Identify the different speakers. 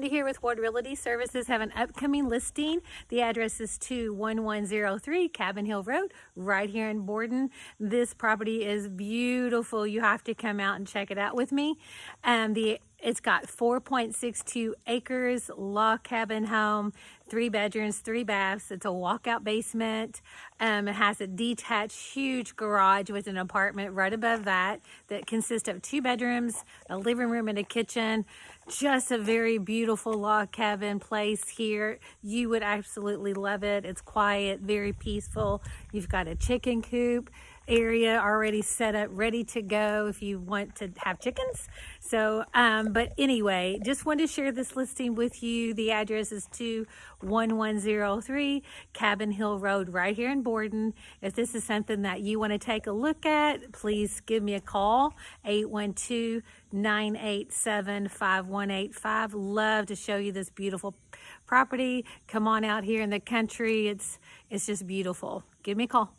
Speaker 1: Brenda here with Ward Realty Services have an upcoming listing. The address is 21103 Cabin Hill Road right here in Borden. This property is beautiful. You have to come out and check it out with me. Um, the it's got 4.62 acres, log cabin home, three bedrooms, three baths. It's a walkout basement. Um, it has a detached huge garage with an apartment right above that that consists of two bedrooms, a living room and a kitchen. Just a very beautiful log cabin place here. You would absolutely love it. It's quiet, very peaceful. You've got a chicken coop area already set up, ready to go if you want to have chickens. So, um, but anyway, just wanted to share this listing with you. The address is 21103 Cabin Hill Road right here in Borden. If this is something that you want to take a look at, please give me a call, 812 987 5185. Love to show you this beautiful property. Come on out here in the country. It's, it's just beautiful. Give me a call.